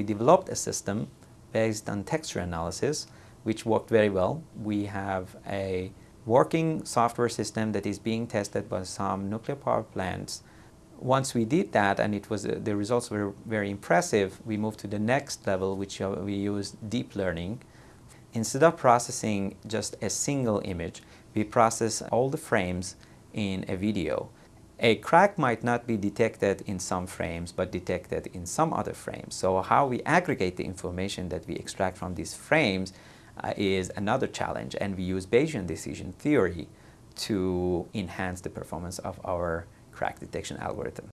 we developed a system based on texture analysis, which worked very well. We have a working software system that is being tested by some nuclear power plants. Once we did that and it was uh, the results were very impressive, we moved to the next level, which uh, we use deep learning. Instead of processing just a single image, we process all the frames in a video. A crack might not be detected in some frames, but detected in some other frames. So how we aggregate the information that we extract from these frames uh, is another challenge, and we use Bayesian decision theory to enhance the performance of our crack detection algorithm.